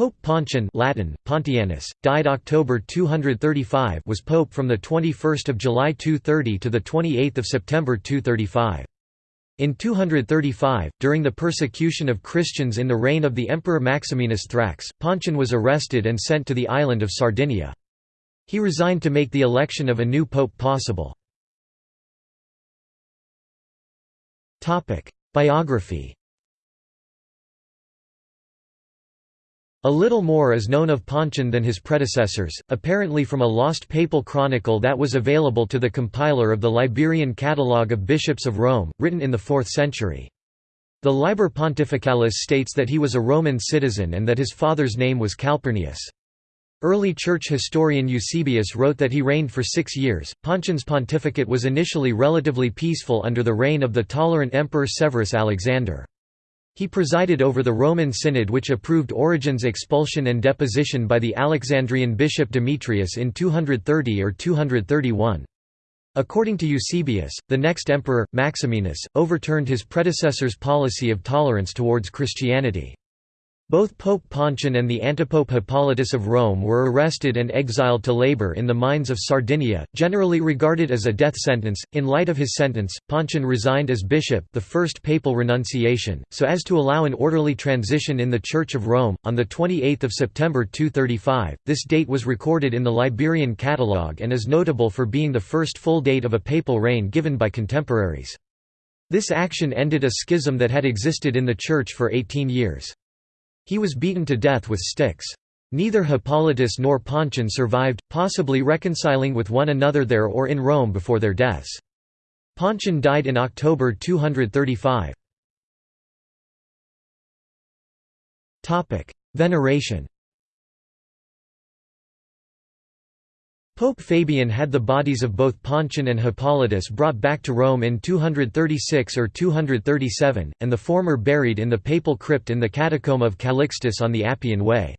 Pope Pontian Latin, Pontianus, died October 235 was pope from 21 July 230 to 28 September 235. In 235, during the persecution of Christians in the reign of the Emperor Maximinus Thrax, Pontian was arrested and sent to the island of Sardinia. He resigned to make the election of a new pope possible. Biography A little more is known of Pontian than his predecessors, apparently from a lost papal chronicle that was available to the compiler of the Liberian Catalogue of Bishops of Rome, written in the 4th century. The Liber Pontificalis states that he was a Roman citizen and that his father's name was Calpurnius. Early church historian Eusebius wrote that he reigned for six years. Pontian's pontificate was initially relatively peaceful under the reign of the tolerant Emperor Severus Alexander. He presided over the Roman Synod which approved Origen's expulsion and deposition by the Alexandrian bishop Demetrius in 230 or 231. According to Eusebius, the next emperor, Maximinus, overturned his predecessor's policy of tolerance towards Christianity. Both Pope Pontian and the antipope Hippolytus of Rome were arrested and exiled to labor in the mines of Sardinia, generally regarded as a death sentence. In light of his sentence, Pontian resigned as bishop, the first papal renunciation, so as to allow an orderly transition in the Church of Rome. On the 28th of September 235, this date was recorded in the Liberian Catalogue and is notable for being the first full date of a papal reign given by contemporaries. This action ended a schism that had existed in the Church for 18 years. He was beaten to death with sticks. Neither Hippolytus nor Pontian survived, possibly reconciling with one another there or in Rome before their deaths. Pontian died in October 235. Veneration Pope Fabian had the bodies of both Pontian and Hippolytus brought back to Rome in 236 or 237, and the former buried in the papal crypt in the catacomb of Calixtus on the Appian Way.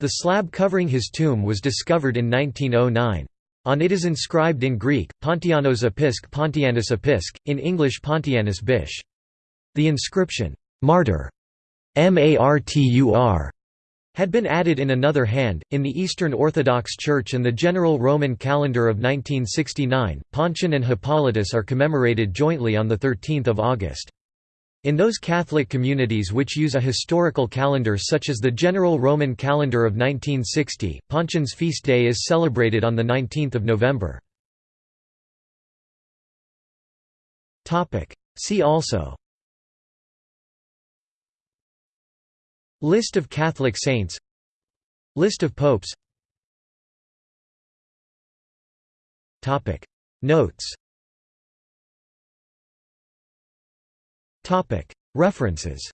The slab covering his tomb was discovered in 1909. On it is inscribed in Greek, Pontianos Episc Pontianus Episc, in English Pontianus Bish. The inscription, Martyr, M-A-R-T-U-R, had been added in another hand, in the Eastern Orthodox Church and the General Roman Calendar of 1969, Pontian and Hippolytus are commemorated jointly on 13 August. In those Catholic communities which use a historical calendar such as the General Roman Calendar of 1960, Pontian's feast day is celebrated on 19 November. See also List of Catholic saints List of popes Notes References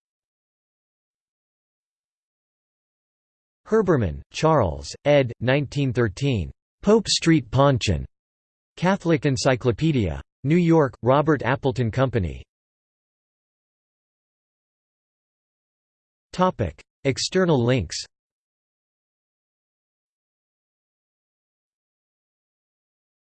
Herbermann, Charles, ed. 1913. Pope Street Pontian. Catholic Encyclopedia. New York, Robert Appleton Company. External links